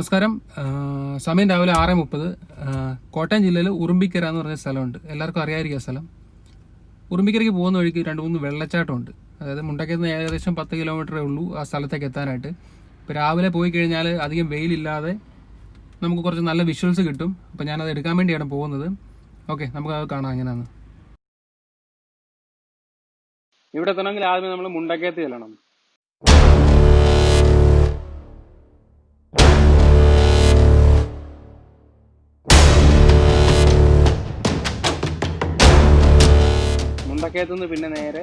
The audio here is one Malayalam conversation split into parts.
നമസ്കാരം. സമയം രാവിലെ ആറ് മുപ്പത്. കോട്ടയം ജില്ലയിൽ ഉറുമ്പിക്കര എന്ന് പറഞ്ഞ സ്ഥലമുണ്ട്. എല്ലാവർക്കും അറിയാതിരിക്കുക സ്ഥലം. ഉറുമ്പിക്കരയ്ക്ക് പോകുന്ന വഴിക്ക് രണ്ട് മൂന്ന് വെള്ളച്ചാട്ടമുണ്ട്. അതായത് മുണ്ടക്കുന്ന ഏകദേശം പത്ത് കിലോമീറ്ററേ ഉള്ളൂ ആ സ്ഥലത്തേക്ക് എത്താനായിട്ട്. ഇപ്പോൾ രാവിലെ പോയി കഴിഞ്ഞാൽ അധികം വെയിലില്ലാതെ നമുക്ക് കുറച്ച് നല്ല വിഷ്വൽസ് കിട്ടും. അപ്പോൾ ഞാനത് എടുക്കാൻ വേണ്ടിയാണ് പോകുന്നത്. ഓക്കെ നമുക്ക് അത് കാണാം അങ്ങനെയാണ് ഇവിടെ എത്തണമെങ്കിൽ ആദ്യമേ നമ്മൾ മുണ്ടക്കയത്ത് ചെല്ലണം. മുണ്ടക്കയത്ത് നിന്ന് പിന്നെ നേരെ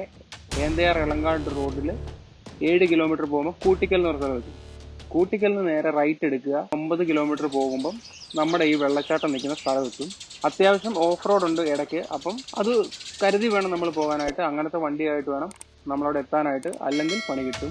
ഏന്തയാർ ഇളങ്കാട് റോഡിൽ ഏഴ് കിലോമീറ്റർ പോകുമ്പോൾ കൂട്ടിക്കൽ എന്ന് പറഞ്ഞ സ്ഥലത്ത് കൂട്ടിക്കലിൽ നിന്ന് നേരെ റൈറ്റ് എടുക്കുക. ഒമ്പത് കിലോമീറ്റർ പോകുമ്പം നമ്മുടെ ഈ വെള്ളച്ചാട്ടം നിൽക്കുന്ന സ്ഥലമെത്തും അത്യാവശ്യം ഓഫ് റോഡ് ഉണ്ട് ഇടയ്ക്ക്. അപ്പം അത് കരുതി വേണം നമ്മൾ പോകാനായിട്ട്. അങ്ങനത്തെ വണ്ടിയായിട്ട് വേണം നമ്മളവിടെ എത്താനായിട്ട്. അല്ലെങ്കിൽ പണി കിട്ടും.